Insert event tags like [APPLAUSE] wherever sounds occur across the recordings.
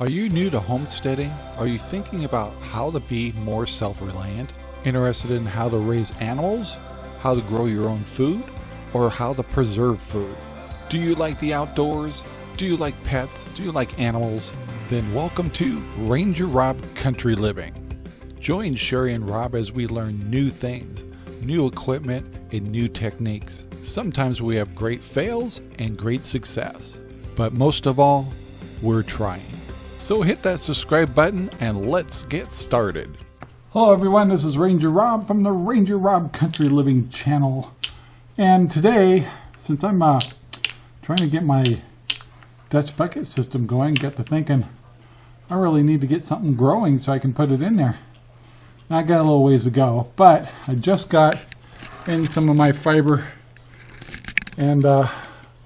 Are you new to homesteading? Are you thinking about how to be more self-reliant? Interested in how to raise animals? How to grow your own food? Or how to preserve food? Do you like the outdoors? Do you like pets? Do you like animals? Then welcome to Ranger Rob Country Living. Join Sherry and Rob as we learn new things, new equipment, and new techniques. Sometimes we have great fails and great success. But most of all, we're trying. So hit that subscribe button and let's get started. Hello everyone, this is Ranger Rob from the Ranger Rob Country Living channel. And today, since I'm uh, trying to get my Dutch bucket system going, get to thinking I really need to get something growing so I can put it in there. I got a little ways to go, but I just got in some of my fiber and uh,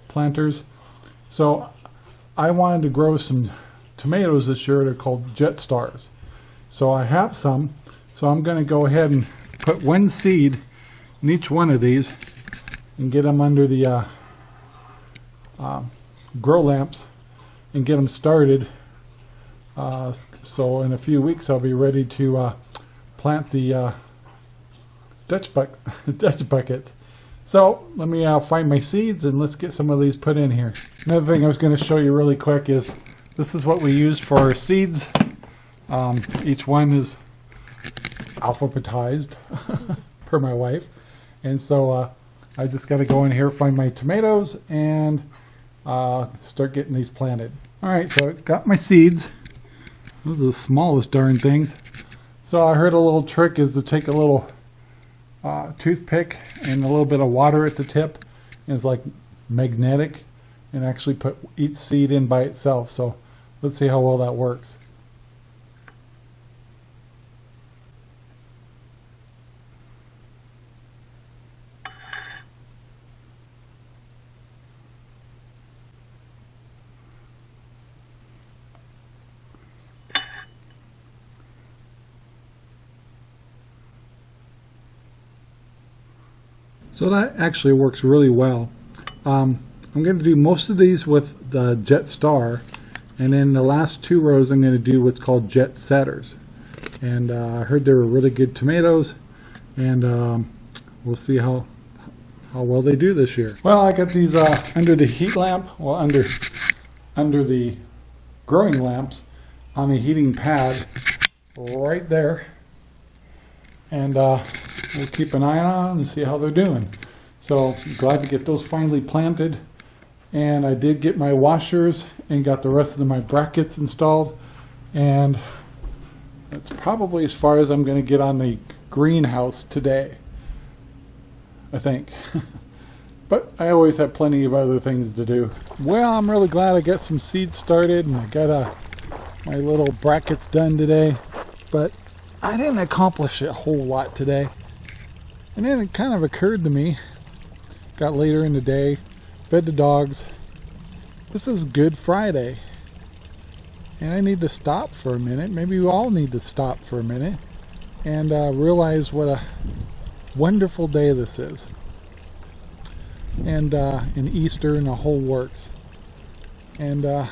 planters. So I wanted to grow some tomatoes this year. They're called Jet Stars. So I have some. So I'm going to go ahead and put one seed in each one of these and get them under the uh, uh, grow lamps and get them started. Uh, so in a few weeks I'll be ready to uh, plant the uh, Dutch, buck [LAUGHS] Dutch buckets. So let me uh, find my seeds and let's get some of these put in here. Another thing I was going to show you really quick is this is what we use for our seeds. Um, each one is alphabetized [LAUGHS] per my wife. And so uh, I just got to go in here, find my tomatoes, and uh, start getting these planted. All right, so I got my seeds. Those are the smallest darn things. So I heard a little trick is to take a little uh, toothpick and a little bit of water at the tip. And it's like magnetic and actually put each seed in by itself. So Let's see how well that works. So that actually works really well. Um, I'm going to do most of these with the Jet Star and then the last two rows I'm going to do what's called jet setters. And uh, I heard they were really good tomatoes. And um, we'll see how how well they do this year. Well, I got these uh, under the heat lamp, well under under the growing lamps on a heating pad right there. And uh, we'll keep an eye on them and see how they're doing. So glad to get those finally planted and I did get my washers and got the rest of my brackets installed. And that's probably as far as I'm going to get on the greenhouse today I think. [LAUGHS] But I always have plenty of other things to do. Well I'm really glad I got some seeds started and I got uh, my little brackets done today. But I didn't accomplish a whole lot today. And then it kind of occurred to me got later in the day fed the dogs. This is Good Friday. And I need to stop for a minute. Maybe we all need to stop for a minute and uh, realize what a wonderful day this is. And uh, in Easter and the whole works. And uh,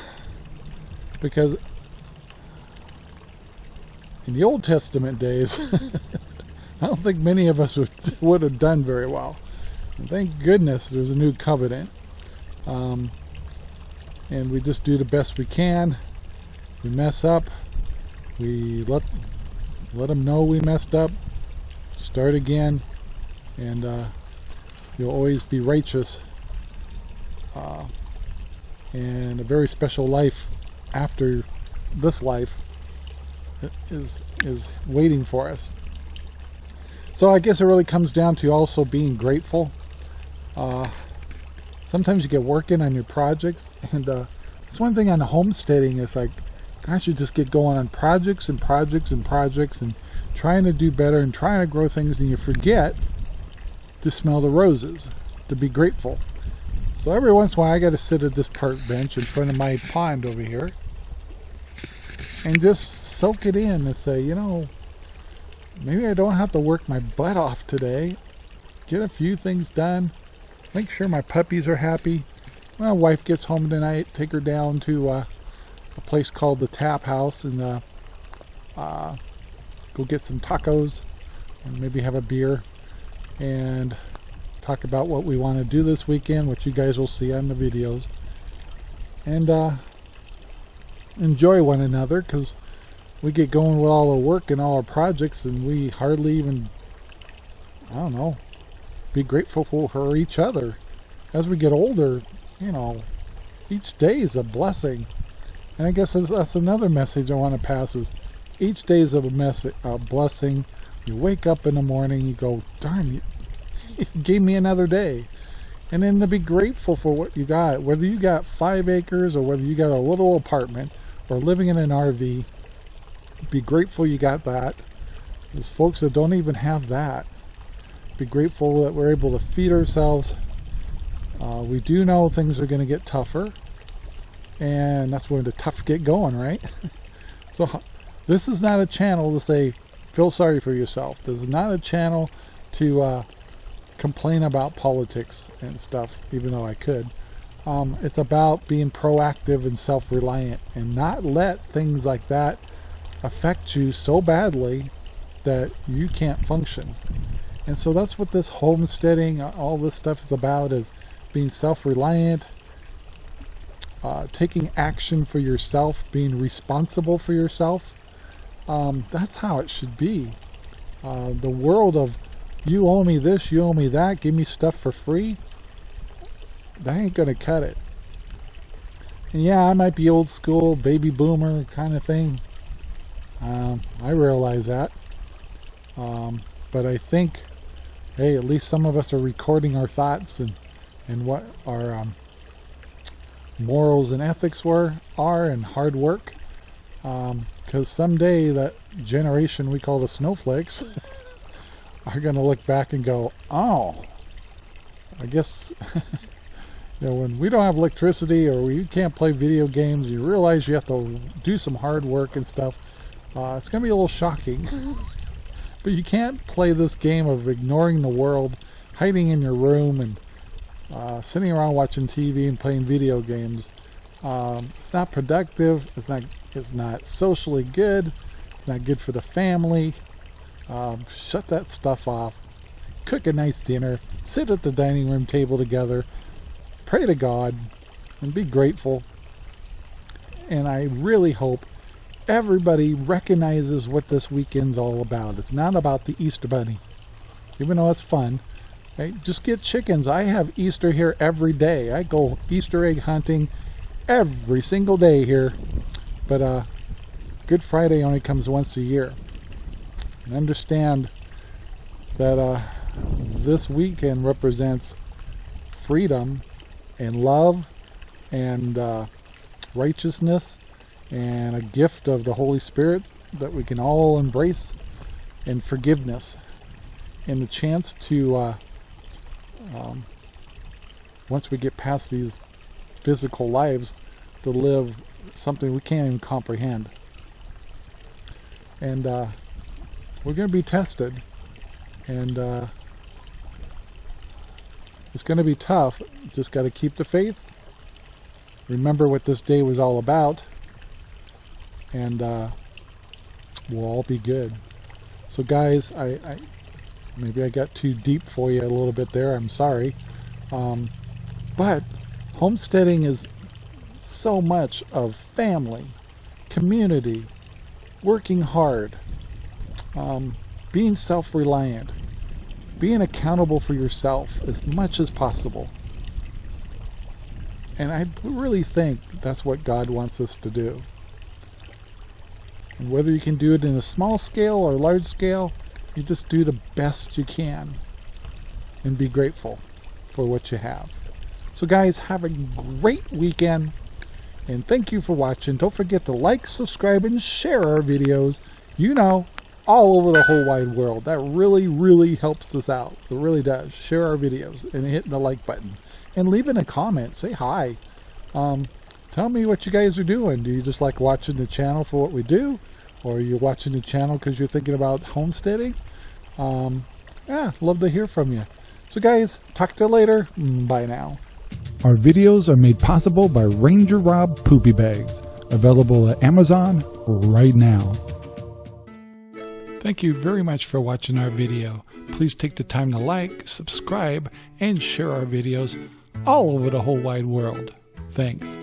because in the Old Testament days, [LAUGHS] I don't think many of us would, would have done very well. And thank goodness there's a new covenant um, and we just do the best we can. We mess up. We let let them know we messed up. Start again. And uh, you'll always be righteous. Uh, and a very special life after this life is is waiting for us. So I guess it really comes down to also being grateful. Uh, sometimes you get working on your projects and uh, it's one thing on homesteading is like gosh you just get going on projects and projects and projects and trying to do better and trying to grow things and you forget to smell the roses to be grateful. So every once in a while I got to sit at this park bench in front of my pond over here and just soak it in and say you know maybe I don't have to work my butt off today. Get a few things done make sure my puppies are happy. My wife gets home tonight, take her down to uh, a place called the Tap House and uh, uh, go get some tacos and maybe have a beer and talk about what we want to do this weekend, which you guys will see on the videos. And uh, enjoy one another because we get going with all our work and all our projects and we hardly even, I don't know, be grateful for, each other. As we get older, you know, each day is a blessing. And I guess that's, another message I want to pass is each day is a, a blessing. You wake up in the morning, you go, darn, [LAUGHS] you gave me another day. And then to be grateful for what you got, whether you got five acres or whether you got a little apartment or living in an RV, be grateful you got that. There's folks that don't even have that. Be grateful that we're able to feed ourselves. Uh, we do know things are going to get tougher. And that's where the tough get going, right? [LAUGHS] so this is not a channel to say, feel sorry for yourself. This is not a channel to uh, complain about politics and stuff, even though I could. Um, it's about being proactive and self-reliant and not let things like that affect you so badly that you can't function. And so that's what this homesteading, uh, all this stuff is about is being self-reliant, uh, taking action for yourself, being responsible for yourself. Um, that's how it should be. Uh, the world of you owe me this, you owe me that, give me stuff for free, that ain't gonna cut it. And yeah, I might be old school, baby boomer kind of thing. Um, I realize that. Um, but I think, hey, at least some of us are recording our thoughts and, and what our um, morals and ethics were, are, and hard work. Because um, someday that generation we call the snowflakes [LAUGHS] are going to look back and go, oh, I guess, [LAUGHS] you know, when we don't have electricity or we can't play video games, you realize you have to do some hard work and stuff. Uh, it's going to be a little shocking. [LAUGHS] but you can't play this game of ignoring the world, hiding in your room, and uh, sitting around watching TV and playing video games. Um, it's not productive. It's not. It's not socially good. It's not good for the family. Um, shut that stuff off. Cook a nice dinner. Sit at the dining room table together. Pray to God and be grateful. And I really hope everybody recognizes what this weekend's all about. It's not about the Easter Bunny. Even though it's fun. Right? Just get chickens. I have Easter here every day. I go Easter egg hunting every single day here. But uh, Good Friday only comes once a year and understand that uh, this weekend represents freedom and love and uh, righteousness and a gift of the Holy Spirit that we can all embrace and forgiveness and the chance to uh, um, once we get past these physical lives to live something we can't even comprehend. And uh, we're going to be tested. And uh, it's going to be tough. Just got to keep the faith. Remember what this day was all about and uh, we'll all be good so guys I, I, maybe I got too deep for you a little bit there I'm sorry um, but homesteading is so much of family community working hard um, being self-reliant, being accountable for yourself as much as possible. And I really think that's what God wants us to do. Whether you can do it in a small scale or large scale, you just do the best you can and be grateful for what you have. So guys, have a great weekend and thank you for watching. Don't forget to like, subscribe, and share our videos. You know, all over the whole wide world. That really, really helps us out. It really does. Share our videos and hit the like button. And leave in a comment. Say hi. Um, tell me what you guys are doing. Do you just like watching the channel for what we do? Or are you watching the channel because you're thinking about homesteading? Um, yeah, love to hear from you. So guys, talk to you later. Bye now. Our videos are made possible by Ranger Rob Poopy Bags Available at Amazon right now. Thank you very much for watching our video. Please take the time to like, subscribe, and share our videos all over the whole wide world. Thanks.